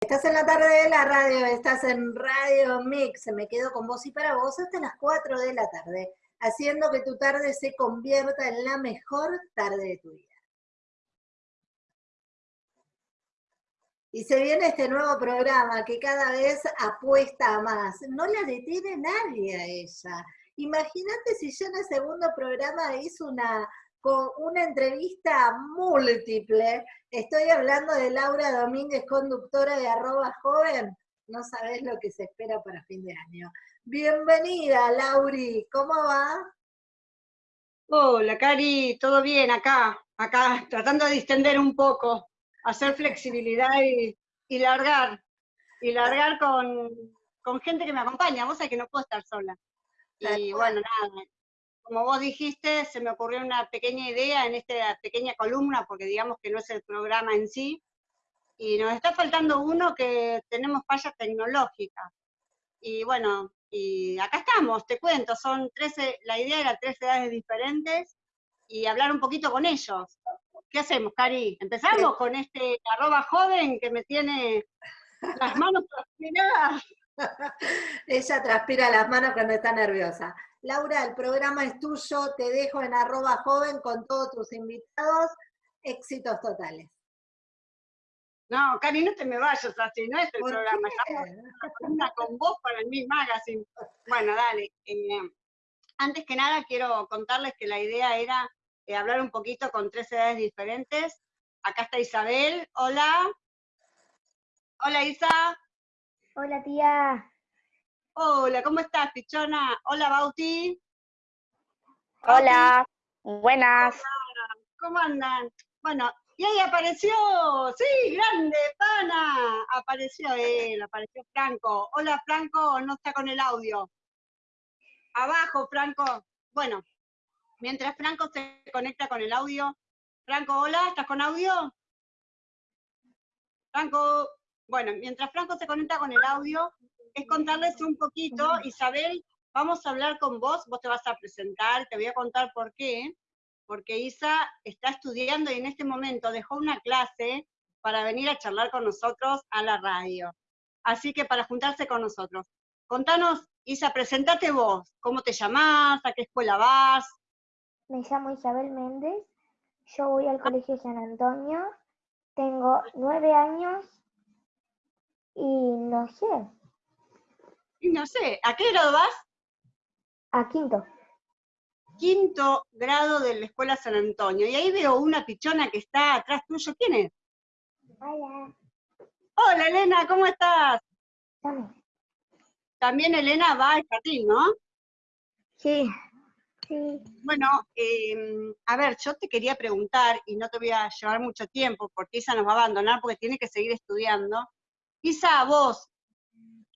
Estás en la tarde de la radio, estás en Radio Mix, me quedo con vos y para vos hasta las 4 de la tarde, haciendo que tu tarde se convierta en la mejor tarde de tu vida. Y se viene este nuevo programa que cada vez apuesta a más. No la detiene nadie a ella. Imagínate si yo en el segundo programa hizo una, una entrevista múltiple. Estoy hablando de Laura Domínguez, conductora de arroba joven. No sabes lo que se espera para fin de año. Bienvenida, Lauri. ¿Cómo va? Hola, Cari. ¿Todo bien acá? Acá, tratando de distender un poco, hacer flexibilidad y, largar. Y largar con, con gente que me acompaña. Vos sabés que no puedo estar sola. Y bueno, nada, como vos dijiste, se me ocurrió una pequeña idea en esta pequeña columna, porque digamos que no es el programa en sí, y nos está faltando uno que tenemos fallas tecnológicas. Y bueno, y acá estamos, te cuento, son 13, la idea era tres edades diferentes, y hablar un poquito con ellos. ¿Qué hacemos, Cari? ¿Empezamos con este arroba joven que me tiene las manos transpiradas? Ella transpira las manos cuando está nerviosa. Laura, el programa es tuyo, te dejo en arroba joven con todos tus invitados. Éxitos totales. No, Cari, no te me vayas así, no es el programa, estamos con vos para el Mi Magazine. Bueno, dale. Eh, antes que nada quiero contarles que la idea era eh, hablar un poquito con tres edades diferentes. Acá está Isabel, hola. Hola Isa. Hola tía. Hola, ¿cómo estás, pichona? Hola, Bauti. Hola, buenas. ¿Cómo andan? Bueno, y ahí apareció, sí, grande, pana. Apareció él, apareció Franco. Hola, Franco, no está con el audio. Abajo, Franco. Bueno, mientras Franco se conecta con el audio. Franco, hola, ¿estás con audio? Franco, bueno, mientras Franco se conecta con el audio, es contarles un poquito, Isabel, vamos a hablar con vos, vos te vas a presentar, te voy a contar por qué, porque Isa está estudiando y en este momento dejó una clase para venir a charlar con nosotros a la radio. Así que para juntarse con nosotros. Contanos, Isa, presentate vos, ¿cómo te llamás? ¿A qué escuela vas? Me llamo Isabel Méndez, yo voy al Colegio San Antonio, tengo nueve años y no sé, no sé, ¿a qué grado vas? A quinto. Quinto grado de la Escuela San Antonio. Y ahí veo una pichona que está atrás tuyo. ¿Quién es? Hola. Hola, Elena, ¿cómo estás? También Elena va al jardín, ¿no? Sí. Sí. Bueno, em, a ver, yo te quería preguntar, y no te voy a llevar mucho tiempo, porque Isa nos va a abandonar porque tiene que seguir estudiando. Isa, vos,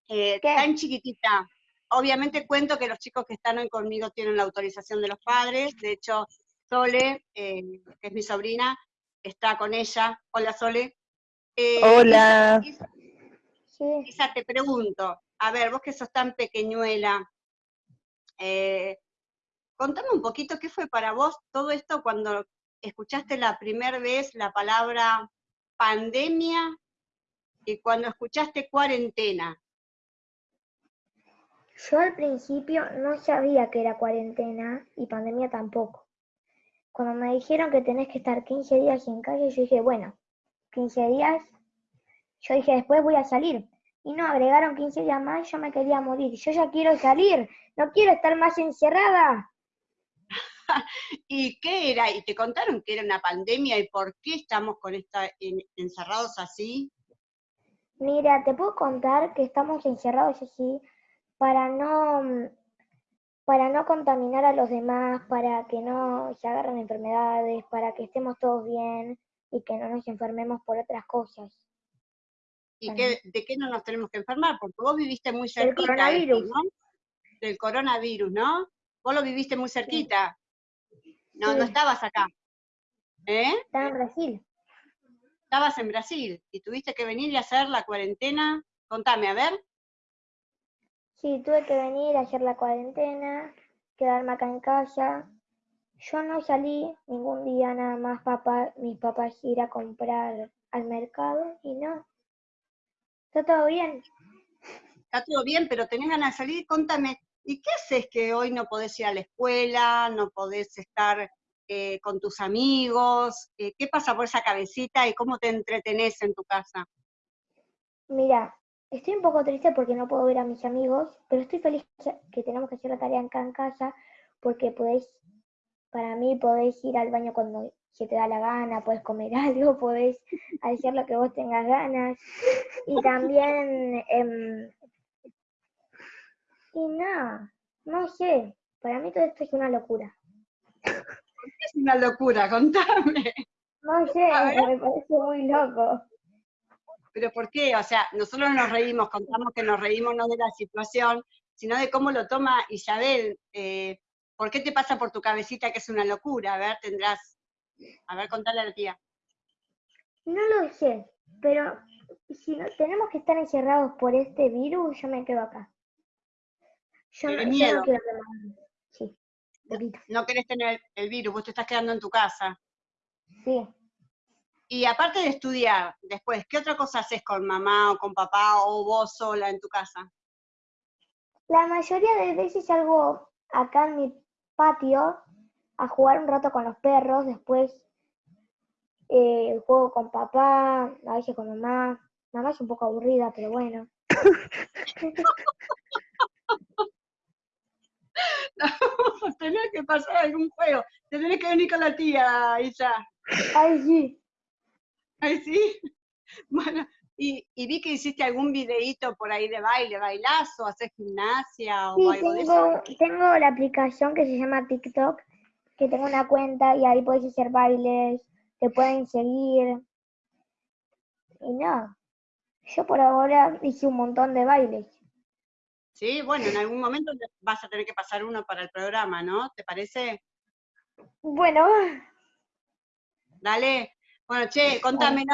eh, tan chiquitita. Obviamente cuento que los chicos que están hoy conmigo tienen la autorización de los padres, de hecho, Sole, eh, que es mi sobrina, está con ella. Hola, Sole. Eh, Hola. Isa, te pregunto, a ver, vos que sos tan pequeñuela, contame un poquito qué fue para vos todo esto cuando escuchaste la primera vez la palabra pandemia y cuando escuchaste cuarentena. Yo al principio no sabía que era cuarentena y pandemia tampoco. Cuando me dijeron que tenés que estar 15 días en calle, yo dije, bueno, 15 días, yo dije, después voy a salir. Y no, agregaron 15 días más, yo me quería morir. Yo ya quiero salir, no quiero estar más encerrada. ¿Y qué era? ¿Y te contaron que era una pandemia y por qué estamos con esta encerrados así? Mira, te puedo contar que estamos encerrados así para no, mm, para no contaminar a los demás, para que no se agarren enfermedades, para que estemos todos bien y que no nos enfermemos por otras cosas. ¿Y de qué no nos tenemos que enfermar? Porque vos viviste muy cerquita. Del coronavirus. ¿no? Del coronavirus, ¿no? Vos lo viviste muy cerquita. No, no estabas acá. ¿Eh? Estaba en Brasil. Estabas en Brasil y tuviste que venir y hacer la cuarentena. Contame, a ver. Sí, tuve que venir a hacer la cuarentena, quedarme acá en casa. Yo no salí ningún día nada más papá, mis papás ir a comprar al mercado y no. ¿Está todo bien? Está todo bien, pero tenés ganas de salir, contame, ¿y qué haces que hoy no podés ir a la escuela, no podés estar eh, con tus amigos? Eh, ¿Qué pasa por esa cabecita y cómo te entretenés en tu casa? Mira, estoy un poco triste porque no puedo ver a mis amigos, pero estoy feliz que tenemos que hacer la tarea acá en casa porque podéis, para mí podéis ir al baño cuando se te da la gana, puedes comer algo, podés hacer lo que vos tengas ganas. Y también, em, y nada, no sé, para mí todo esto es una locura. Es una locura, contame. No sé, me parece muy loco. ¿Pero por qué? O sea, nosotros nos reímos, contamos que nos reímos no de la situación, sino de cómo lo toma Isabel. Eh, ¿Por qué te pasa por tu cabecita que es una locura? A ver, tendrás... A ver, contale a la tía. No lo sé, pero si no, tenemos que estar encerrados por este virus, yo me quedo acá. Yo, no, miedo. quiero Sí, No querés tener el virus, vos te estás quedando en tu casa. Sí. Y aparte de estudiar, después, ¿qué otra cosa haces con mamá o con papá o vos sola en tu casa? La mayoría de veces salgo acá en mi patio a jugar un rato con los perros, después eh, juego con papá, a veces con mamá. Mamá es un poco aburrida, pero bueno. no, tenés que pasar algún juego. Te tenés que venir con la tía, Isa. Ay, sí. Ay, sí. Bueno, y, vi que hiciste algún videíto por ahí de baile, bailazo, haces gimnasia o algo tengo, de eso. tengo la aplicación que se llama TikTok, que tengo una cuenta y ahí puedes hacer bailes, te pueden seguir. Y no, yo por ahora hice un montón de bailes. Sí, bueno, en algún momento vas a tener que pasar uno para el programa, ¿no? ¿Te parece? Bueno. Dale. Bueno, che, contame,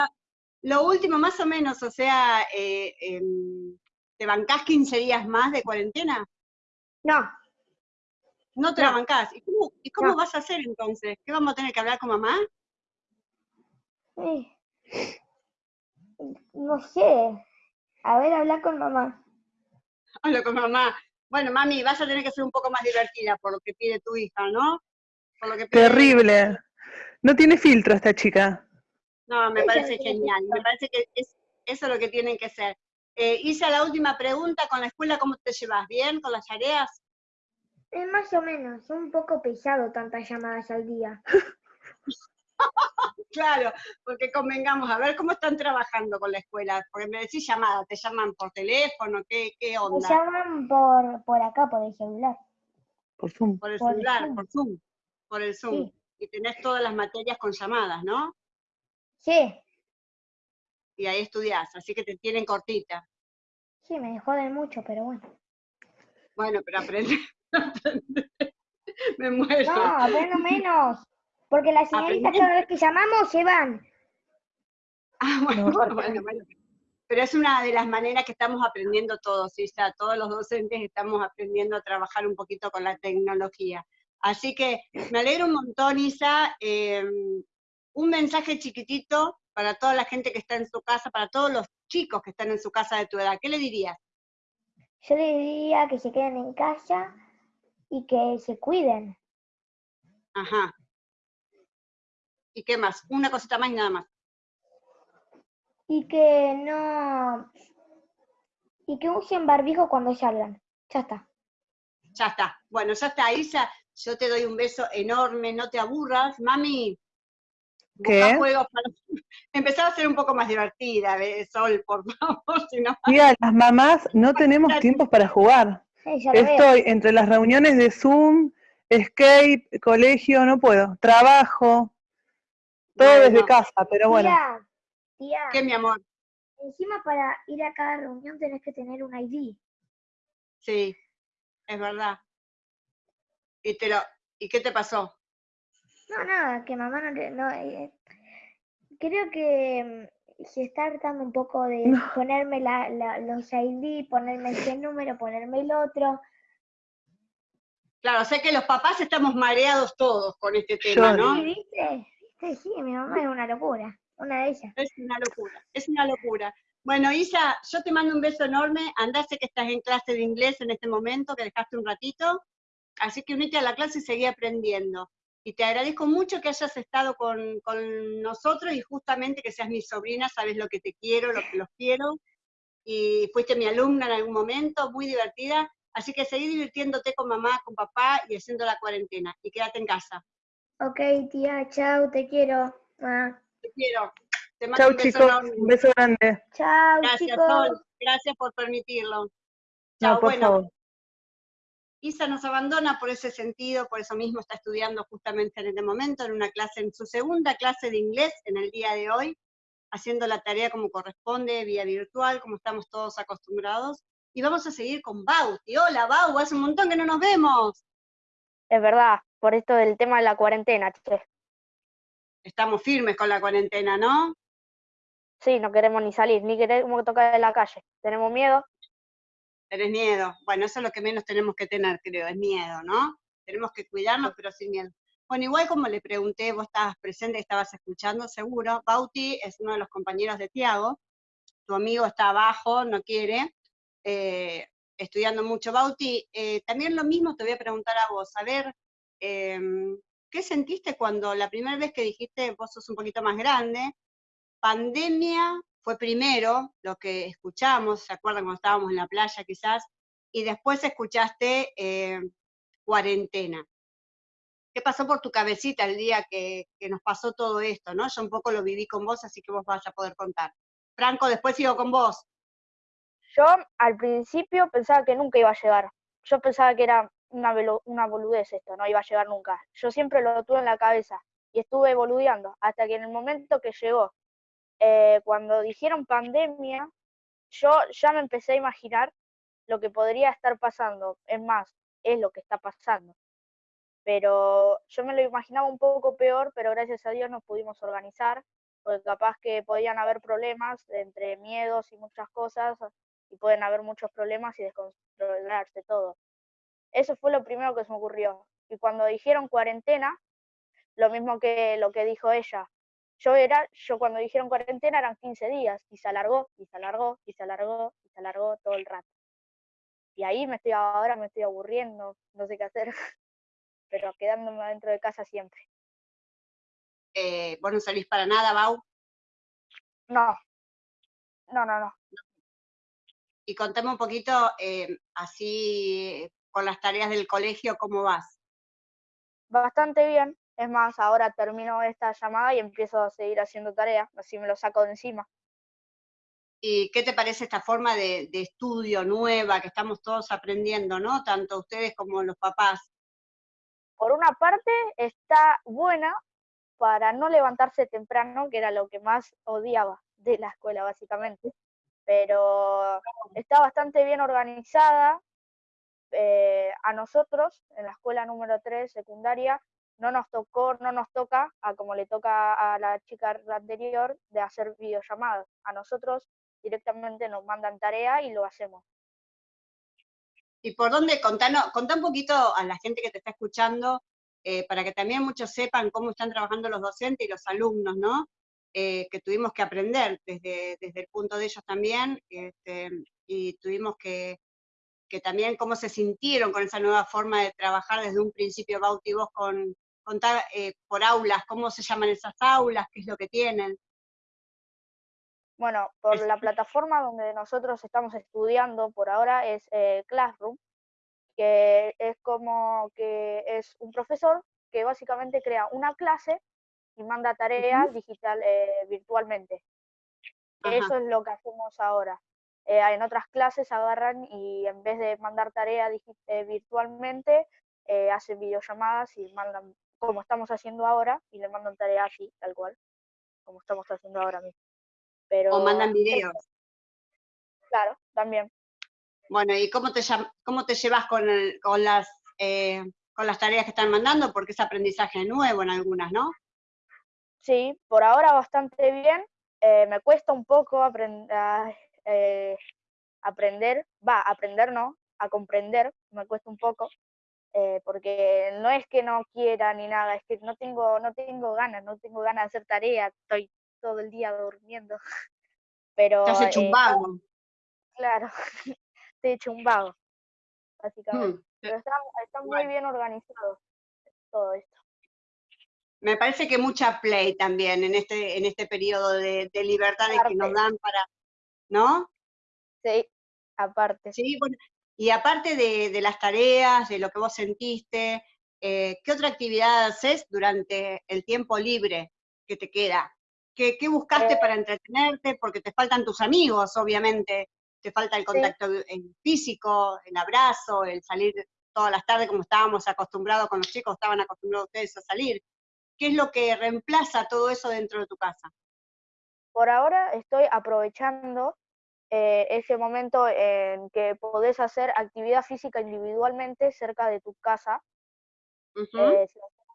lo último más o menos, o sea, eh, em, ¿te bancás 15 días más de cuarentena? No. ¿No te la bancás? ¿Y cómo, vas a hacer entonces? ¿Qué vamos a tener que hablar con mamá? No sé. A ver, hablar con mamá. Hablo con mamá. Bueno, mami, vas a tener que ser un poco más divertida por lo que pide tu hija, ¿no? Terrible. No tiene filtro esta chica. No, me parece genial. Me parece que es, eso es lo que tienen que ser. Eh, Isa, la última pregunta, ¿con la escuela cómo te llevas? ¿Bien con las tareas? Es más o menos, un poco pesado tantas llamadas al día. claro, porque convengamos, a ver cómo están trabajando con la escuela, porque me decís llamada, ¿te llaman por teléfono? ¿Qué, qué onda? Me llaman por, por acá, por el celular. Por Zoom. Por el celular, por Zoom. Por el Zoom. Y tenés todas las materias con llamadas, ¿no? Sí. Y ahí estudiás, así que te tienen cortita. Sí, me joden mucho, pero bueno. Bueno, pero aprende. me muero. No, aprendo menos. Porque las señoritas cada vez que llamamos se van. Ah, bueno, bueno, bueno. Pero es una de las maneras que estamos aprendiendo todos, Isa. Todos los docentes estamos aprendiendo a trabajar un poquito con la tecnología. Así que me alegro un montón, Isa. Em, un mensaje chiquitito para toda la gente que está en su casa, para todos los chicos que están en su casa de tu edad. ¿Qué le dirías? Yo le diría que se queden en casa y que se cuiden. Ajá. ¿Y qué más? Una cosita más y nada más. Y que no... Y que usen barbijo cuando salgan. Ya está. Ya está. Bueno, ya está, Isa. Yo te doy un beso enorme, no te aburras. Mami, ¿Qué? Juegos para... Empezar a ser un poco más divertida, Sol, por favor. Si no... Mira, las mamás no tenemos tiempo para jugar. Estoy entre las reuniones de Zoom, Escape, colegio, no puedo. Trabajo, todo desde casa, pero bueno. Tía, tía. ¿Qué, mi amor? Encima para ir a cada reunión tenés que tener un ID. Sí, es verdad. ¿Y, te lo... ¿Y qué te pasó? No, nada, que mamá no... no eh, creo que mm, se está hartando un poco de ponerme la, los ID, ponerme ese número, ponerme el otro. Claro, sé que los papás estamos mareados todos con este tema, ¿no? Sí, ¿viste? Sí, mi mamá es una locura, una de ellas. Es una locura, es una locura. Bueno, Isa, yo te mando un beso enorme. Andase que estás en clase de inglés en este momento, que dejaste un ratito. Así que unite a la clase y seguí aprendiendo. Y te agradezco mucho que hayas estado con, con nosotros y justamente que seas mi sobrina, sabes lo que te quiero, lo que los quiero. Y fuiste mi alumna en algún momento, muy divertida. Así que seguí divirtiéndote con mamá, con papá y haciendo la cuarentena. Y quédate en casa. Ok, tía, chao, te quiero. Te quiero. Chao, chicos. Un beso grande. Chao, Gracias, chicos. Gracias por permitirlo. Chao, bueno. Isa nos abandona por ese sentido, por eso mismo está estudiando justamente en este momento, en una clase, en su segunda clase de inglés en el día de hoy, haciendo la tarea como corresponde, vía virtual, como estamos todos acostumbrados. Y vamos a seguir con Bauti. Hola, Bau, hace un montón que no nos vemos. Es verdad, por esto del tema de la cuarentena, che. Estamos firmes con la cuarentena, ¿no? Sí, no queremos ni salir, ni queremos tocar en la calle. Tenemos miedo. Tenés miedo. Bueno, eso es lo que menos tenemos que tener, creo, es miedo, ¿no? Tenemos que cuidarnos, pero sin miedo. Bueno, igual como le pregunté, vos estabas presente, estabas escuchando, seguro. Bauti es uno de los compañeros de Tiago. Tu amigo está abajo, no quiere. Eh, estudiando mucho. Bauti, eh, también lo mismo te voy a preguntar a vos. A ver, em, ¿qué sentiste cuando la primera vez que dijiste, vos sos un poquito más grande, pandemia fue primero lo que escuchamos, ¿se acuerdan cuando estábamos en la playa quizás? Y después escuchaste eh, cuarentena. ¿Qué pasó por tu cabecita el día que, nos pasó todo esto, no? Yo un poco lo viví con vos, así que vos vas a poder contar. Franco, después sigo con vos. Yo al principio pensaba que nunca iba a llegar. Yo pensaba que era una, una boludez esto, no iba a llegar nunca. Yo siempre lo tuve en la cabeza y estuve boludeando hasta que en el momento que llegó eh, cuando dijeron pandemia, yo ya me empecé a imaginar lo que podría estar pasando. Es más, es lo que está pasando. Pero yo me lo imaginaba un poco peor, pero gracias a Dios nos pudimos organizar, porque capaz que podían haber problemas entre miedos y muchas cosas, y pueden haber muchos problemas y descontrolarse todo. Eso fue lo primero que se me ocurrió. Y cuando dijeron cuarentena, lo mismo que lo que dijo ella, yo era, yo cuando dijeron cuarentena eran 15 días y se alargó, y se alargó, y se alargó, y se alargó todo el rato. Y ahí me estoy, ahora me estoy aburriendo, no sé qué hacer, pero quedándome dentro de casa siempre. Eh, ¿Vos no salís para nada, Bau? No, no, no, no. Y contame un poquito, eh, así, con las tareas del colegio, ¿cómo vas? Bastante bien, es más, ahora termino esta llamada y empiezo a seguir haciendo tareas, así me lo saco de encima. ¿Y qué te parece esta forma de, estudio nueva que estamos todos aprendiendo, no? Tanto ustedes como los papás. Por una parte, está buena para no levantarse temprano, que era lo que más odiaba de la escuela, básicamente. Pero está bastante bien organizada. Eh, a nosotros, en la escuela número 3, secundaria, no nos tocó, no nos toca, a como le toca a la chica anterior, de hacer videollamadas. A nosotros directamente nos mandan tarea y lo hacemos. ¿Y por dónde? Contanos, contá un poquito a la gente que te está escuchando, eh, para que también muchos sepan cómo están trabajando los docentes y los alumnos, ¿no? Eh, que tuvimos que aprender desde, desde el punto de ellos también, este, y tuvimos que, que también cómo se sintieron con esa nueva forma de trabajar desde un principio, Bauti, vos con, contar eh, por aulas, cómo se llaman esas aulas, qué es lo que tienen. Bueno, por la plataforma donde nosotros estamos estudiando por ahora es eh, Classroom, que es como que es un profesor que básicamente crea una clase y manda tareas digital eh, virtualmente. Eso es lo que hacemos ahora. en otras clases agarran y en vez de mandar tareas virtualmente, hacen videollamadas y mandan como estamos haciendo ahora, y le mandan tarea así, tal cual, como estamos haciendo ahora mismo. Pero, o mandan videos. Claro, también. Bueno, ¿y cómo te, cómo te llevas con, con, las, eh, con las tareas que están mandando? Porque es aprendizaje nuevo en algunas, ¿no? Sí, por ahora bastante bien. Eh, me cuesta un poco aprender, eh, aprender, va, aprender no, a comprender, me cuesta un poco, eh, porque no es que no quiera ni nada, es que no tengo, no tengo ganas, no tengo ganas de hacer tarea, estoy todo el día durmiendo. Pero, Te has hecho un eh, vago. claro, te he hecho un vago, básicamente. Mm, Pero está, está muy bien organizado todo esto. Me parece que mucha play también en este, en este periodo de, de libertades que nos dan para, ¿no? Sí, aparte. Sí, bueno, y aparte de, de las tareas, de lo que vos sentiste, eh, ¿qué otra actividad haces durante el tiempo libre que te queda? ¿Qué, qué buscaste Eh, para entretenerte? Porque te faltan tus amigos, obviamente, te falta el contacto físico, el abrazo, el salir todas las tardes como estábamos acostumbrados con los chicos, estaban acostumbrados ustedes a salir. ¿Qué es lo que reemplaza todo eso dentro de tu casa? Por ahora estoy aprovechando eh, ese momento en que podés hacer actividad física individualmente cerca de tu casa. Eh,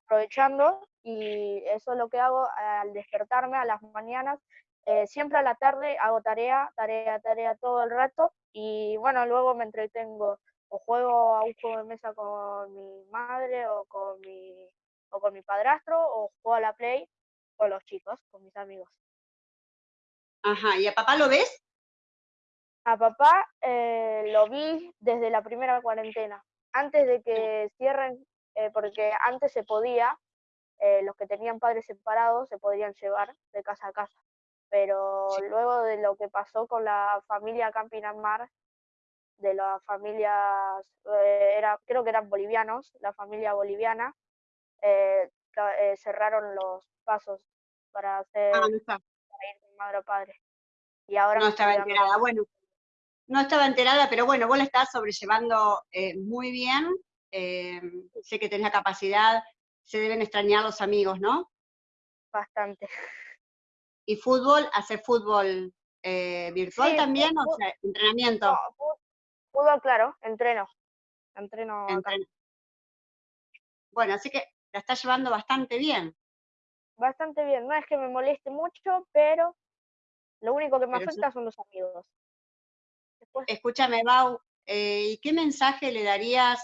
aprovechando y eso es lo que hago al despertarme a las mañanas. eh, siempre a la tarde hago tarea, tarea, tarea todo el rato y bueno, luego me entretengo o juego a un juego de mesa con mi madre o con mi, o con mi padrastro o juego a la play con los chicos, con mis amigos. Ajá, ¿y a papá lo ves? A papá eh, lo vi desde la primera cuarentena, antes de que cierren, eh, porque antes se podía, eh, los que tenían padres separados se podrían llevar de casa a casa, pero Sí. luego de lo que pasó con la familia Campinamar, de las familias, eh, era, creo que eran bolivianos, la familia boliviana, eh, eh, cerraron los pasos para hacer Ah, no, para ir de madre a padre. Y ahora no estaba enterada. Bueno, no estaba enterada, pero bueno, vos la estás sobrellevando eh, muy bien. eh, sé que tenés la capacidad, se deben extrañar los amigos, ¿no? bastante. Y fútbol, hacer fútbol eh, virtual Sí, también, o sea, entrenamiento. No, fútbol, claro, entreno. Entreno Bueno, así que la estás llevando bastante bien. Bastante bien. No es que me moleste mucho, pero lo único que me Pero afecta son los amigos. Escúchame, Bau, eh, ¿y qué mensaje le darías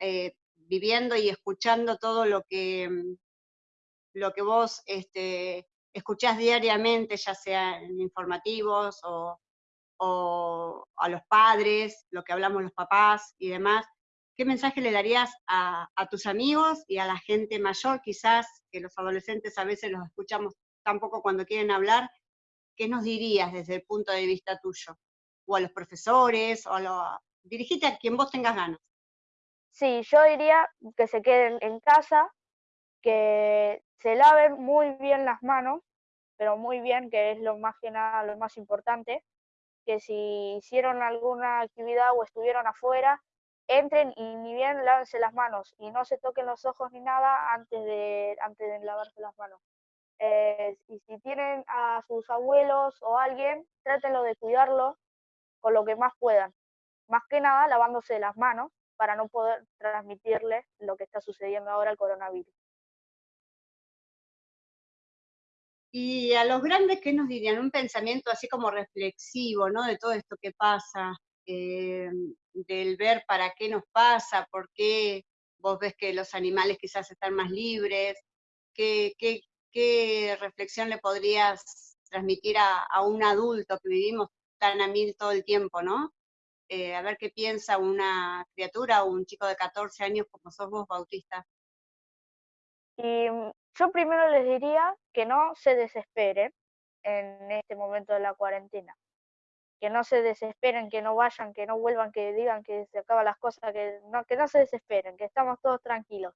eh, viviendo y escuchando todo lo que, mm, lo que vos este, escuchás diariamente, ya sea en informativos o, o a los padres, lo que hablamos los papás y demás? ¿Qué mensaje le darías a, a tus amigos y a la gente mayor, quizás, que los adolescentes a veces los escuchamos tampoco cuando quieren hablar? ¿Qué nos dirías desde el punto de vista tuyo? O a los profesores, o a los... Dirigite a quien vos tengas ganas. sí, yo diría que se queden en casa, que se laven muy bien las manos, pero muy bien, que es lo más que nada, lo más importante, que si hicieron alguna actividad o estuvieron afuera, entren y ni bien lávense las manos y no se toquen los ojos ni nada antes de, antes de lavarse las manos. Eh, y si tienen a sus abuelos o alguien, trátenlo de cuidarlo con lo que más puedan. Más que nada lavándose las manos para no poder transmitirle lo que está sucediendo ahora el coronavirus. Y a los grandes, ¿qué nos dirían? Un pensamiento así como reflexivo, ¿no? De todo esto que pasa, eh, del ver para qué nos pasa, por qué vos ves que los animales quizás están más libres, qué, qué, reflexión le podrías transmitir a un adulto que vivimos tan a mil todo el tiempo, ¿no? Eh, a ver qué piensa una criatura o un chico de 14 años como sos vos, Bautista. Y mm, yo primero les diría que no se desesperen en este momento de la cuarentena, que no se desesperen, que no vayan, que no vuelvan, que digan que se acaban las cosas, que no, que no se desesperen, que estamos todos tranquilos.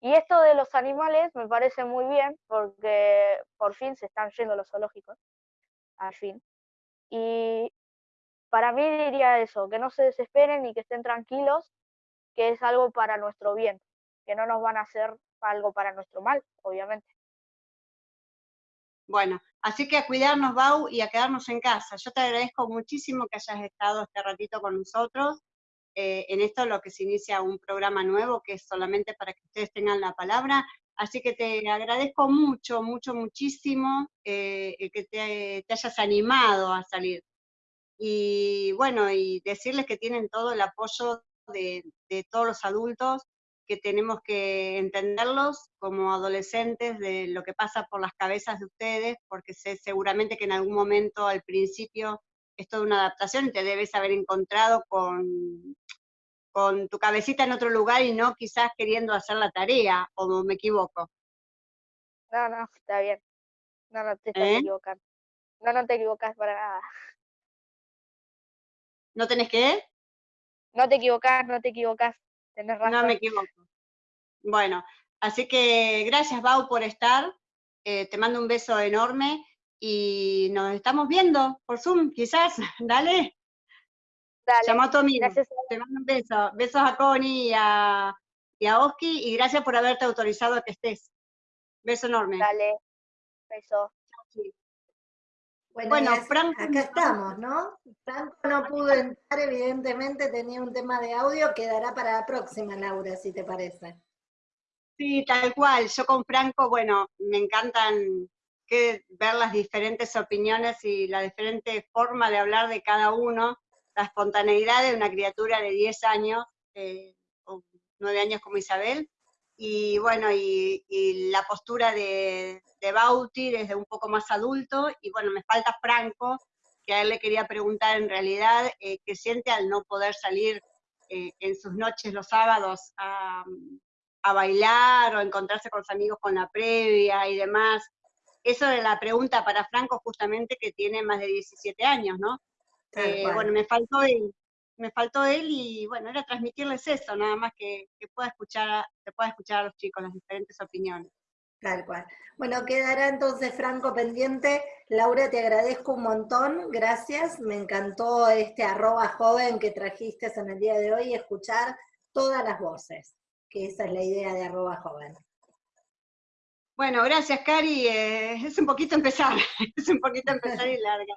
Y esto de los animales me parece muy bien porque por fin se están yendo los zoológicos, al fin. Y para mí diría eso, que no se desesperen y que estén tranquilos, que es algo para nuestro bien, que no nos van a hacer algo para nuestro mal, obviamente. Bueno, así que a cuidarnos, Bau, y a quedarnos en casa. Yo te agradezco muchísimo que hayas estado este ratito con nosotros. eh, en esto lo que se inicia un programa nuevo que es solamente para que ustedes tengan la palabra. Así que te agradezco mucho, mucho, muchísimo eh, que te, te hayas animado a salir. Y bueno, y decirles que tienen todo el apoyo de, de todos los adultos que tenemos que entenderlos como adolescentes de lo que pasa por las cabezas de ustedes, porque sé seguramente que en algún momento al principio es toda una adaptación y te debes haber encontrado con, con tu cabecita en otro lugar y no quizás queriendo hacer la tarea, o me equivoco. No, no, está bien. No, no te estás ¿Eh? equivocando. No, no te equivocas para nada. ¿No tenés que? No te equivocas, no te equivocas. Tenés razón. No me equivoco. Bueno, así que gracias, Bau, por estar. Eh, te mando un beso enorme y nos estamos viendo por Zoom, quizás. Dale. Dale. Llama a tu amigo. Te mando un beso. Besos a Connie y a, y a Oski y gracias por haberte autorizado a que estés. Beso enorme. Dale. Beso. Bueno, Franco, acá estamos, ¿no? Franco no pudo entrar, evidentemente tenía un tema de audio, quedará para la próxima, Laura, si te parece. Sí, tal cual. Yo con Franco, bueno, me encantan que ver las diferentes opiniones y la diferente forma de hablar de cada uno, la espontaneidad de una criatura de 10 años, eh, o 9 años como Isabel, y bueno, y, la postura de, de, Bauti desde un poco más adulto, y bueno, me falta Franco, que a él le quería preguntar en realidad eh, qué siente al no poder salir eh, en sus noches los sábados a, bailar o encontrarse con sus amigos con la previa y demás. Eso es la pregunta para Franco justamente que tiene más de 17 años, ¿no? Eh, bueno, me faltó él, me faltó él y bueno, era transmitirles eso, nada más que, que pueda escuchar, que pueda escuchar a los chicos las diferentes opiniones. Tal cual. Bueno, quedará entonces Franco pendiente. Laura, te agradezco un montón, gracias. Me encantó este arroba joven que trajiste en el día de hoy, escuchar todas las voces, que esa es la idea de arroba joven. Bueno, gracias Cari. Eh, es un poquito empezar, es un poquito empezar y larga.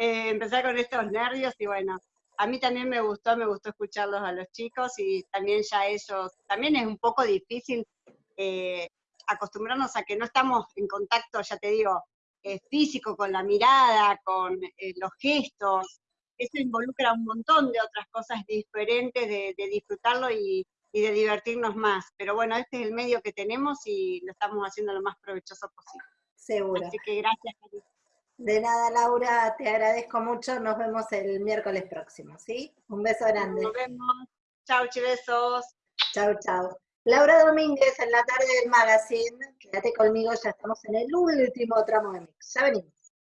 Eh, empezar con estos nervios y bueno, a mí también me gustó, me gustó escucharlos a los chicos y también ya ellos, también es un poco difícil eh, acostumbrarnos a que no estamos en contacto, ya te digo, eh, físico con la mirada, con eh, los gestos, eso involucra un montón de otras cosas diferentes de, disfrutarlo y, de divertirnos más. Pero bueno, este es el medio que tenemos y lo estamos haciendo lo más provechoso posible. Seguro. Así que gracias, de nada, Laura, te agradezco mucho. Nos vemos el miércoles próximo, ¿sí? Un beso grande. Nos vemos. Chau, besos. Chau, chau. Laura Domínguez en la tarde del magazine. Quédate conmigo, ya estamos en el último tramo de mix. Ya venimos.